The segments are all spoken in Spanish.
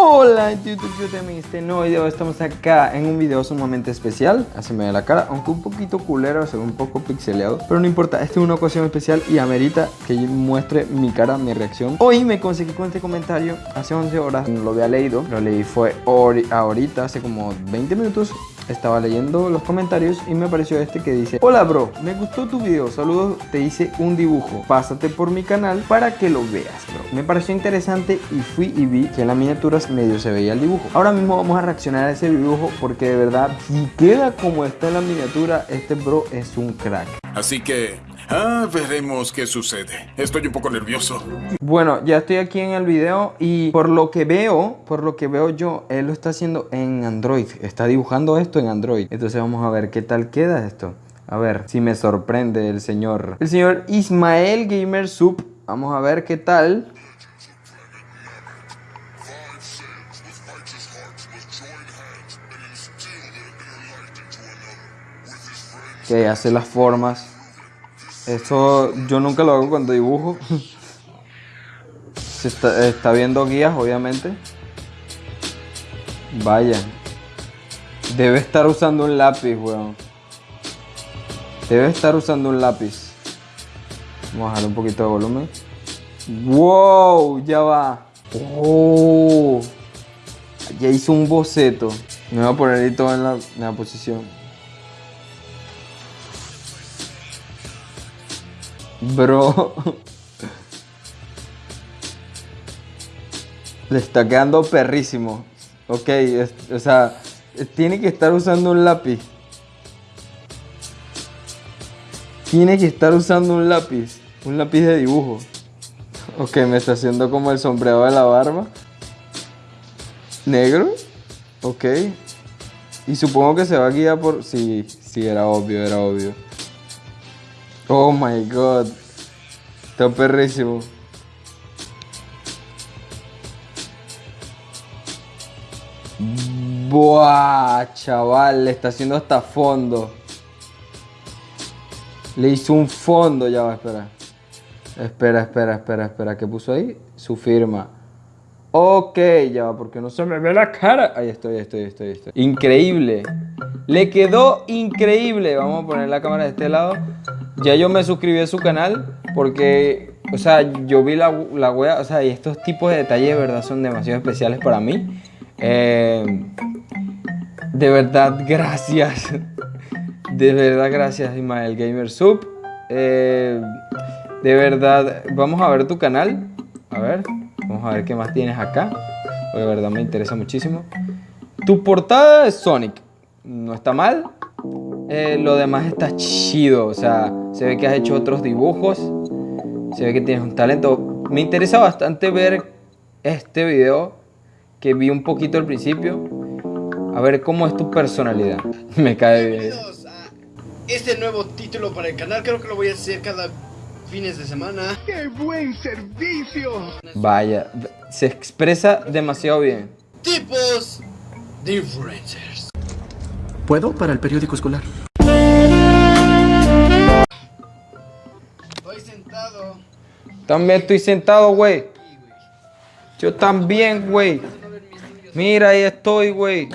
Hola YouTube, yo también este nuevo video, estamos acá en un video sumamente especial. Así me ve la cara, aunque un poquito culero, un poco pixeleado. Pero no importa, esta es una ocasión especial y amerita que muestre mi cara, mi reacción. Hoy me conseguí con este comentario hace 11 horas, no lo había leído Lo leí fue ahorita, hace como 20 minutos estaba leyendo los comentarios y me apareció este que dice Hola bro, me gustó tu video, saludos, te hice un dibujo Pásate por mi canal para que lo veas bro Me pareció interesante y fui y vi que en las miniaturas medio se veía el dibujo. Ahora mismo vamos a reaccionar a ese dibujo porque de verdad si queda como está en la miniatura Este bro es un crack. Así que Ah, veremos qué sucede. Estoy un poco nervioso. Bueno, ya estoy aquí en el video y por lo que veo, por lo que veo yo, él lo está haciendo en Android. Está dibujando esto en Android. Entonces vamos a ver qué tal queda esto. A ver si me sorprende el señor. El señor Ismael Gamer Sub. Vamos a ver qué tal. Que hace las formas. Eso yo nunca lo hago cuando dibujo. Se está, viendo guías, obviamente. Vaya. Debe estar usando un lápiz, weón. Debe estar usando un lápiz. Vamos a bajar un poquito de volumen. ¡Wow! Ya va. ¡Oh! Ya hizo un boceto. Me voy a poner ahí todo en la, en la posición. Bro. Le está quedando perrísimo. Ok, o sea, tiene que estar usando un lápiz. Tiene que estar usando un lápiz. Un lápiz de dibujo. Ok, me está haciendo como el sombreado de la barba. Negro. Ok. Y supongo que se va a guiar por... Sí, sí, era obvio, era obvio. Oh my god. Está perrísimo. Buah, chaval, le está haciendo hasta fondo. Le hizo un fondo, ya va, espera. Espera, espera, espera, espera. ¿Qué puso ahí? Su firma. Ok, ya va, porque no se me ve la cara. Ahí estoy, ahí estoy, ahí estoy, ahí estoy. Increíble. Le quedó increíble. Vamos a poner la cámara de este lado. Ya yo me suscribí a su canal porque, o sea, yo vi la, la wea, o sea, y estos tipos de detalles de verdad son demasiado especiales para mí. Eh, de verdad, gracias. De verdad, gracias, Ismael Gamer Sub. Eh, de verdad, vamos a ver tu canal. A ver, vamos a ver qué más tienes acá. De verdad me interesa muchísimo. Tu portada es Sonic. No está mal. Eh, lo demás está chido, o sea, se ve que has hecho otros dibujos, se ve que tienes un talento. Me interesa bastante ver este video que vi un poquito al principio, a ver cómo es tu personalidad. Me cae bien. Este nuevo título para el canal, creo que lo voy a hacer cada fines de semana. ¡Qué buen servicio! Vaya, se expresa demasiado bien. Tipos de influencers. ¿Puedo para el periódico escolar? También estoy sentado, güey. Yo también, güey. Mira, ahí estoy, güey.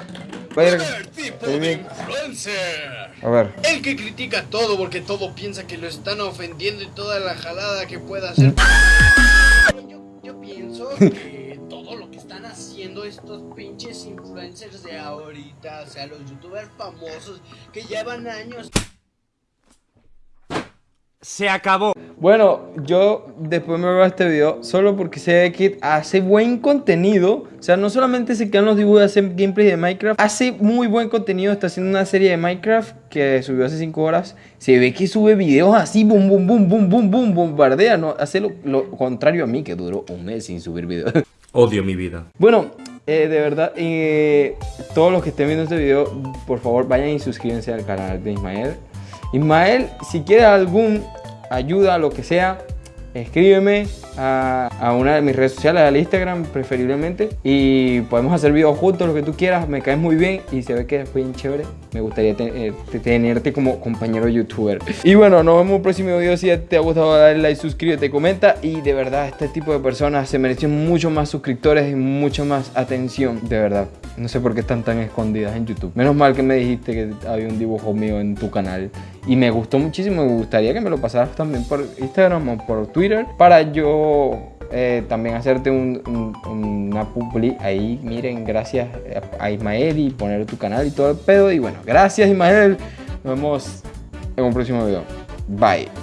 A ver. El que critica todo porque todo piensa que lo están ofendiendo y toda la jalada que pueda hacer. yo, yo pienso que estos pinches influencers de ahorita, o sea, los youtubers famosos que llevan años. Se acabó. Bueno, yo después me veo este video solo porque sé que hace buen contenido. O sea, no solamente se quedan los dibujos, hace gameplay de Minecraft. Hace muy buen contenido, está haciendo una serie de Minecraft que subió hace 5 horas. Se ve que sube videos así, boom, boom, boom, boom, boom, boom, bombardea. No, hace lo, lo contrario a mí, que duró un mes sin subir videos. Odio mi vida. Bueno, eh, de verdad, eh, todos los que estén viendo este video, por favor vayan y suscríbanse al canal de Ismael. Ismael, si quieres algún ayuda, lo que sea, escríbeme a, una de mis redes sociales, al Instagram preferiblemente. Y podemos hacer videos juntos, lo que tú quieras. Me caes muy bien y se ve que es bien chévere. Me gustaría eh, te- tenerte como compañero youtuber. Y bueno, nos vemos en un próximo video. Si te ha gustado, dale like, suscríbete, comenta. Y de verdad, este tipo de personas se merecen mucho más suscriptores y mucho más atención. De verdad. No sé por qué están tan escondidas en YouTube. Menos mal que me dijiste que había un dibujo mío en tu canal. Y me gustó muchísimo. Me gustaría que me lo pasaras también por Instagram o por Twitter. Para yo eh, también hacerte un- un- una publi ahí. Miren, gracias a Ismael y poner tu canal y todo el pedo. Y bueno, gracias Ismael. Nos vemos en un próximo video. Bye.